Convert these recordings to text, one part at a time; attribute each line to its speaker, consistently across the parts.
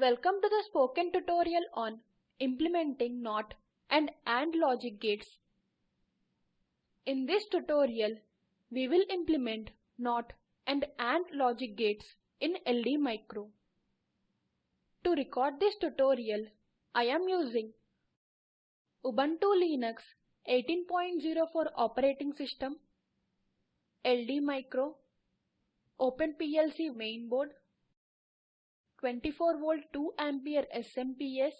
Speaker 1: Welcome to the spoken tutorial on implementing NOT and AND logic gates. In this tutorial, we will implement NOT and AND logic gates in LD Micro. To record this tutorial, I am using Ubuntu Linux 18.04 operating system, LD Micro, OpenPLC mainboard, 24 volt 2 ampere SMPS,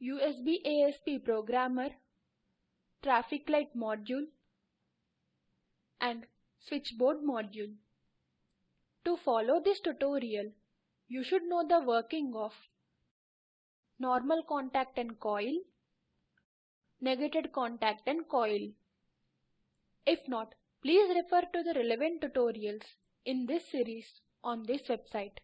Speaker 1: USB ASP programmer, traffic light module, and switchboard module. To follow this tutorial, you should know the working of normal contact and coil, negated contact and coil. If not, please refer to the relevant tutorials in this series on this website.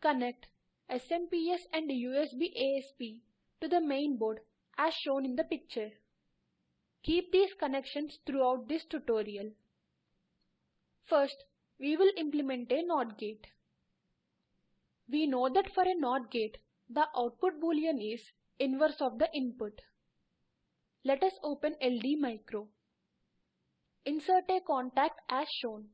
Speaker 1: Connect SMPS and USB ASP to the main board as shown in the picture. Keep these connections throughout this tutorial. First, we will implement a NOT gate. We know that for a NOT gate, the output boolean is inverse of the input. Let us open LD Micro. Insert a contact as shown.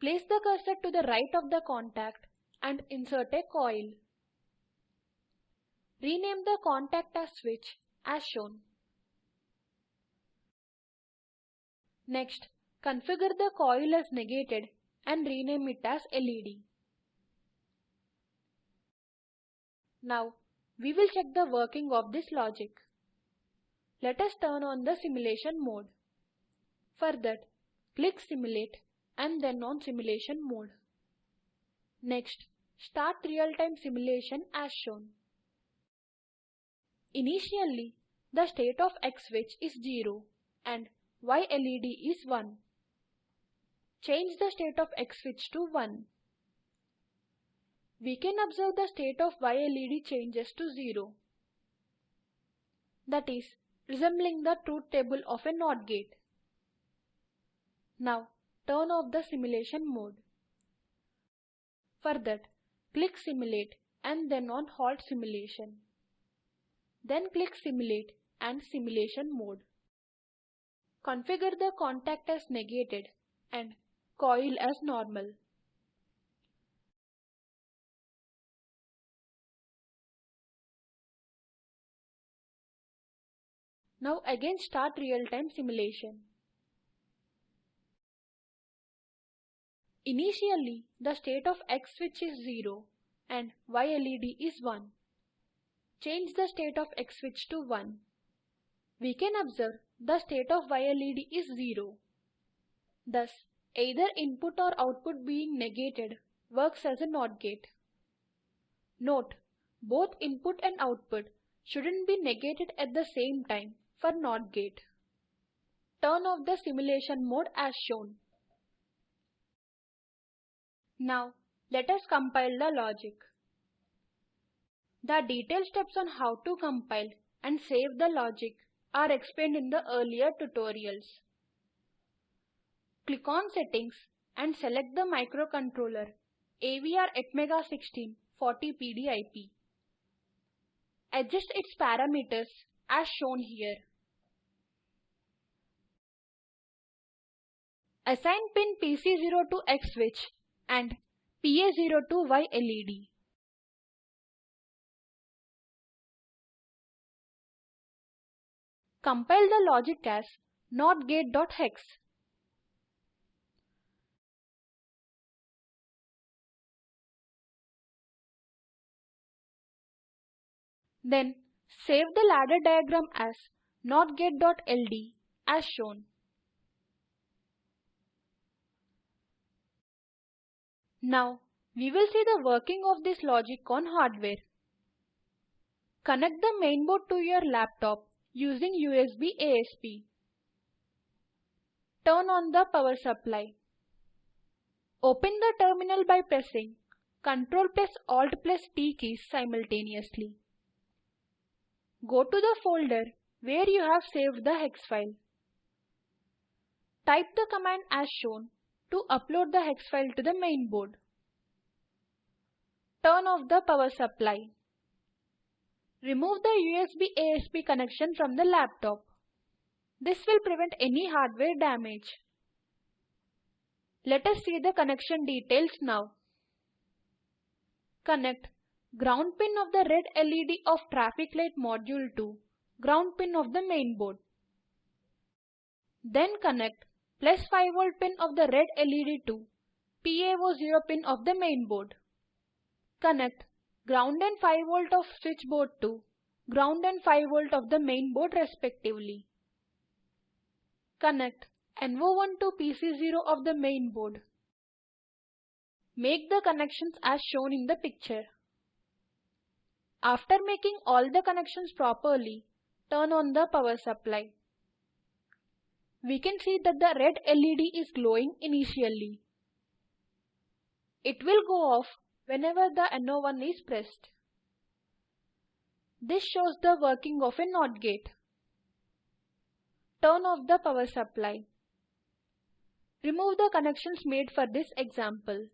Speaker 1: Place the cursor to the right of the contact and insert a coil. Rename the contact as switch as shown. Next, configure the coil as negated and rename it as LED. Now, we will check the working of this logic. Let us turn on the simulation mode. For that, click Simulate and then on Simulation mode. Next, start real-time simulation as shown. Initially, the state of X switch is 0 and Y LED is 1. Change the state of X switch to 1. We can observe the state of Y LED changes to 0. That is, resembling the truth table of a NOT gate. Now, turn off the simulation mode. For that, click Simulate and then on Halt Simulation. Then click Simulate and Simulation mode. Configure the contact as negated and coil as normal. Now again start real-time simulation. Initially, the state of X switch is 0 and Y LED is 1. Change the state of X switch to 1. We can observe the state of Y LED is 0. Thus, either input or output being negated works as a NOT gate. Note, both input and output shouldn't be negated at the same time for NOT gate. Turn off the simulation mode as shown. Now, let us compile the logic. The detailed steps on how to compile and save the logic are explained in the earlier tutorials. Click on Settings and select the microcontroller AVR Atmega16 40PDIP. Adjust its parameters as shown here. Assign pin PC0 to X switch and PA0 to Y LED. Compile the logic as notgate.hex. Then save the ladder diagram as notgate.ld as shown. Now, we will see the working of this logic on hardware. Connect the mainboard to your laptop using USB ASP. Turn on the power supply. Open the terminal by pressing Ctrl plus Alt plus T keys simultaneously. Go to the folder where you have saved the hex file. Type the command as shown to upload the hex file to the main board. Turn off the power supply. Remove the USB ASP connection from the laptop. This will prevent any hardware damage. Let us see the connection details now. Connect ground pin of the red LED of traffic light module to ground pin of the main board. Then connect plus 5 volt pin of the red LED to PA0 pin of the main board. Connect ground and 5 volt of switchboard to ground and 5 volt of the main board respectively. Connect NO1 to PC0 of the main board. Make the connections as shown in the picture. After making all the connections properly, turn on the power supply. We can see that the red LED is glowing initially. It will go off whenever the NO1 is pressed. This shows the working of a NOT gate. Turn off the power supply. Remove the connections made for this example.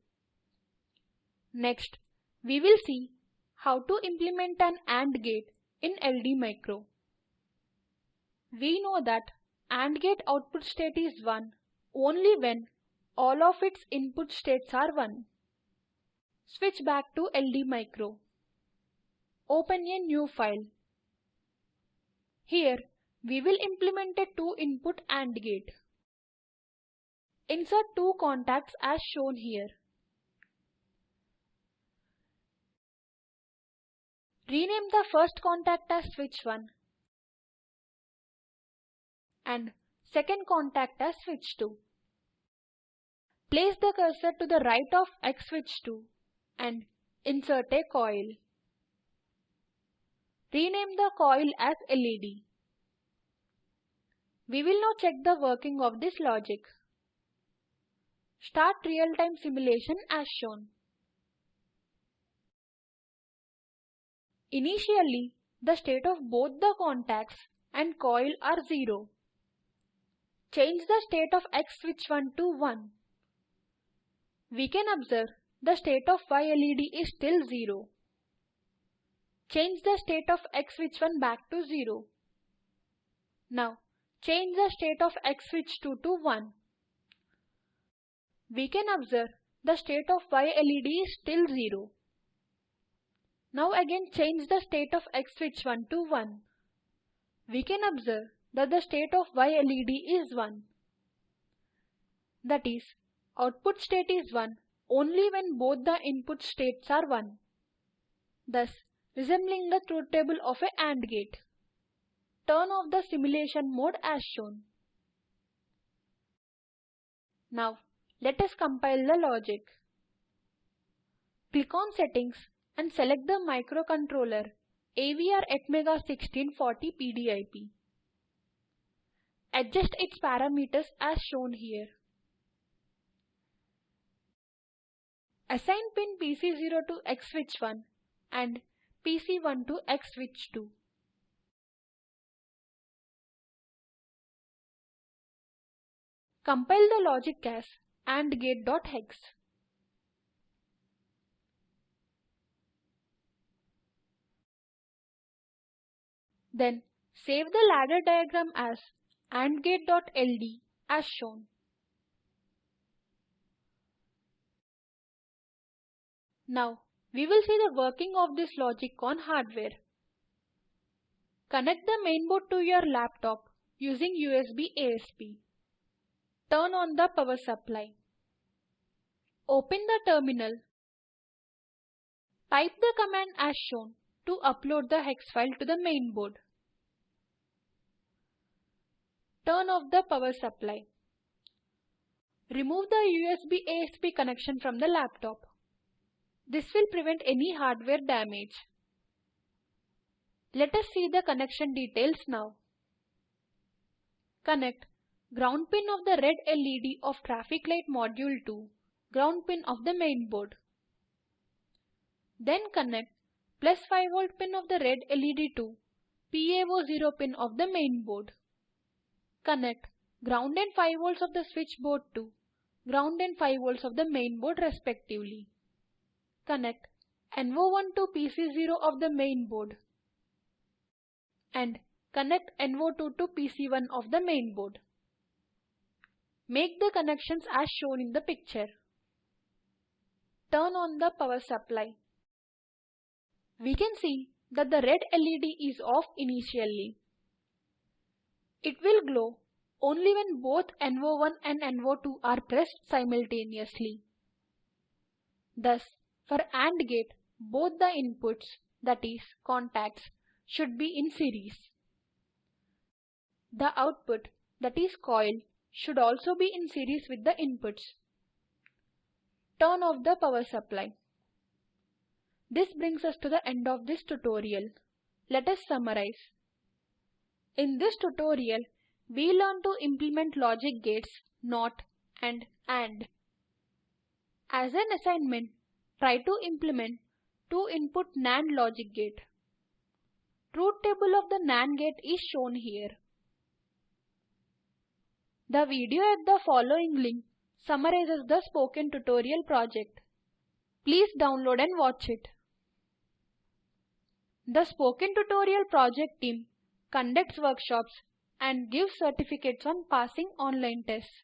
Speaker 1: Next, we will see how to implement an AND gate in LD Micro. We know that AND gate output state is 1 only when all of its input states are 1. Switch back to LD Micro. Open a new file. Here, we will implement a two-input AND gate. Insert two contacts as shown here. Rename the first contact as switch 1 and second contact as switch 2. Place the cursor to the right of X switch 2 and insert a coil. Rename the coil as LED. We will now check the working of this logic. Start real-time simulation as shown. Initially, the state of both the contacts and coil are 0. Change the state of X switch 1 to 1. We can observe the state of Y LED is still 0. Change the state of X switch 1 back to 0. Now, change the state of X switch 2 to 1 we can observe the state of Y LED is still 0. Now again change the state of X switch 1 to 1. We can observe that the state of Y LED is 1. That is, output state is 1 only when both the input states are 1. Thus, resembling the truth table of a AND gate. Turn off the simulation mode as shown. Now, let us compile the logic. Click on Settings and select the microcontroller AVR Atmega 1640 PDIP. Adjust its parameters as shown here. Assign pin PC0 to X switch 1 and PC1 to X switch 2. Compile the logic as and gate.hex. Then save the ladder diagram as andgate.ld as shown. Now we will see the working of this logic on hardware. Connect the mainboard to your laptop using USB ASP. Turn on the power supply. Open the terminal. Type the command as shown to upload the hex file to the mainboard. Turn off the power supply. Remove the USB ASP connection from the laptop. This will prevent any hardware damage. Let us see the connection details now. Connect ground pin of the red LED of traffic light module to ground pin of the main board. Then connect plus 5 volt pin of the red LED to PA0 pin of the main board. Connect ground and 5 volts of the switch board to ground and 5 volts of the main board respectively. Connect NO1 to PC0 of the main board and connect NO2 to PC1 of the main board. Make the connections as shown in the picture. Turn on the power supply. We can see that the red LED is off initially. It will glow only when both NO1 and NO2 are pressed simultaneously. Thus, for AND gate, both the inputs, that is, contacts, should be in series. The output, that is coil, should also be in series with the inputs. Turn off the power supply. This brings us to the end of this tutorial. Let us summarize. In this tutorial, we learn to implement logic gates NOT and AND. As an assignment, try to implement two input NAND logic gate. Truth table of the NAND gate is shown here. The video at the following link summarizes the spoken tutorial project. Please download and watch it. The Spoken Tutorial project team conducts workshops and gives certificates on passing online tests.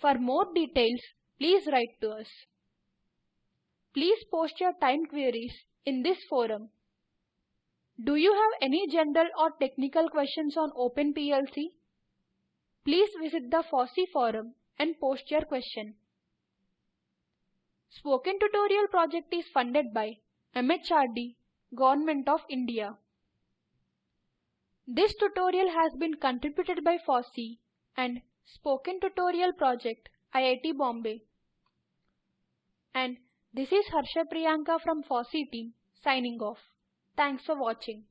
Speaker 1: For more details, please write to us. Please post your time queries in this forum. Do you have any general or technical questions on OpenPLC? Please visit the FOSSEE forum and post your question. Spoken Tutorial project is funded by MHRD, Government of India. This tutorial has been contributed by FOSSEE and Spoken Tutorial Project, IIT Bombay. And this is Harsha Priyanka from FOSSEE team signing off. Thanks for watching.